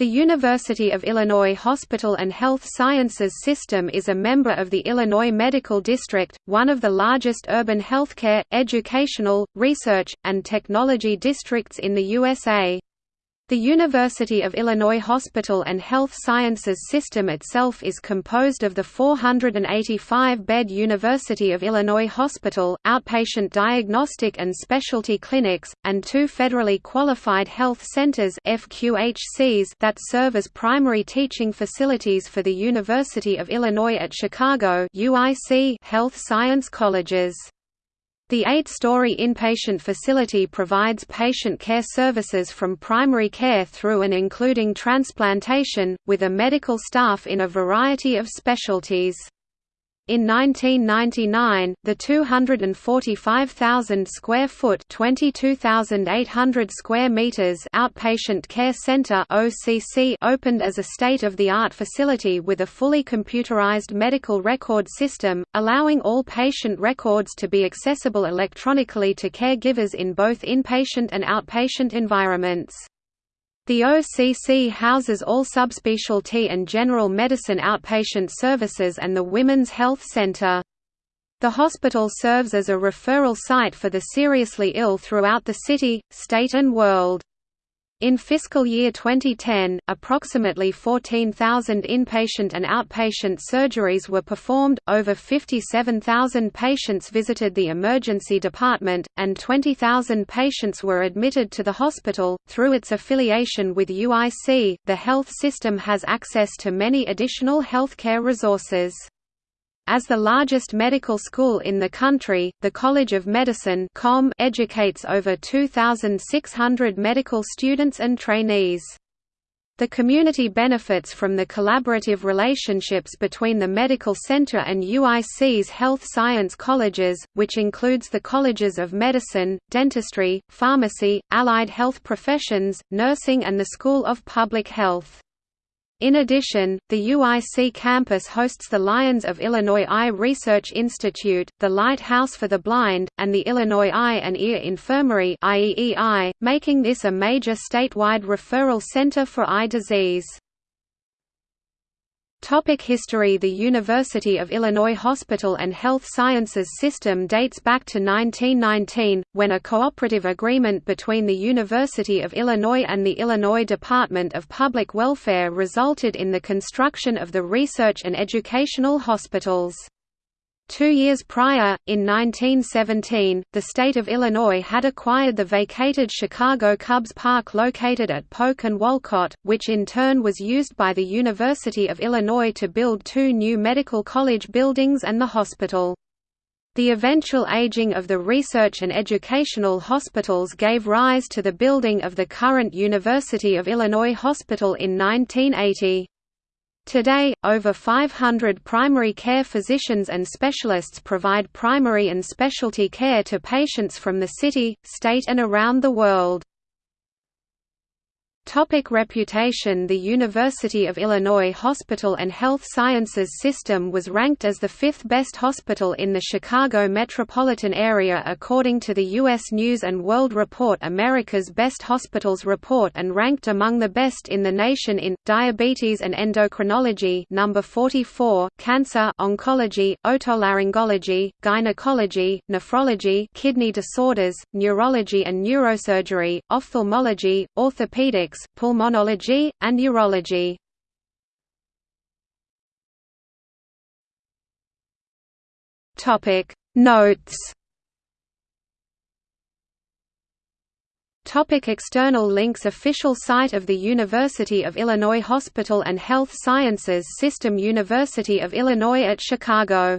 The University of Illinois Hospital and Health Sciences System is a member of the Illinois Medical District, one of the largest urban healthcare, educational, research, and technology districts in the USA. The University of Illinois Hospital and Health Sciences System itself is composed of the 485-bed University of Illinois Hospital, outpatient diagnostic and specialty clinics, and two federally qualified health centers that serve as primary teaching facilities for the University of Illinois at Chicago health science colleges. The eight-story inpatient facility provides patient care services from primary care through and including transplantation, with a medical staff in a variety of specialties. In 1999, the 245,000 square foot (22,800 square meters) outpatient care center (OCC) opened as a state-of-the-art facility with a fully computerized medical record system, allowing all patient records to be accessible electronically to caregivers in both inpatient and outpatient environments. The OCC houses all subspecialty and general medicine outpatient services and the Women's Health Center. The hospital serves as a referral site for the seriously ill throughout the city, state and world. In fiscal year 2010, approximately 14,000 inpatient and outpatient surgeries were performed, over 57,000 patients visited the emergency department, and 20,000 patients were admitted to the hospital. Through its affiliation with UIC, the health system has access to many additional healthcare resources. As the largest medical school in the country, the College of Medicine educates over 2,600 medical students and trainees. The community benefits from the collaborative relationships between the medical center and UIC's health science colleges, which includes the colleges of medicine, dentistry, pharmacy, allied health professions, nursing and the School of Public Health. In addition, the UIC campus hosts the Lions of Illinois Eye Research Institute, the Lighthouse for the Blind, and the Illinois Eye and Ear Infirmary making this a major statewide referral center for eye disease. Topic history The University of Illinois Hospital and Health Sciences System dates back to 1919, when a cooperative agreement between the University of Illinois and the Illinois Department of Public Welfare resulted in the construction of the research and educational hospitals. Two years prior, in 1917, the state of Illinois had acquired the vacated Chicago Cubs Park located at Polk and Wolcott, which in turn was used by the University of Illinois to build two new medical college buildings and the hospital. The eventual aging of the research and educational hospitals gave rise to the building of the current University of Illinois Hospital in 1980. Today, over 500 primary care physicians and specialists provide primary and specialty care to patients from the city, state and around the world. Topic reputation The University of Illinois Hospital and Health Sciences System was ranked as the fifth best hospital in the Chicago metropolitan area according to the U.S. News & World Report America's Best Hospitals Report and ranked among the best in the nation in, Diabetes and Endocrinology number 44, Cancer Oncology, Otolaryngology, Gynecology, Nephrology Kidney Disorders, Neurology and Neurosurgery, Ophthalmology, Pulmonology, and urology. Topic Notes Topic external links Official site of the University of Illinois Hospital and Health Sciences System University of Illinois at Chicago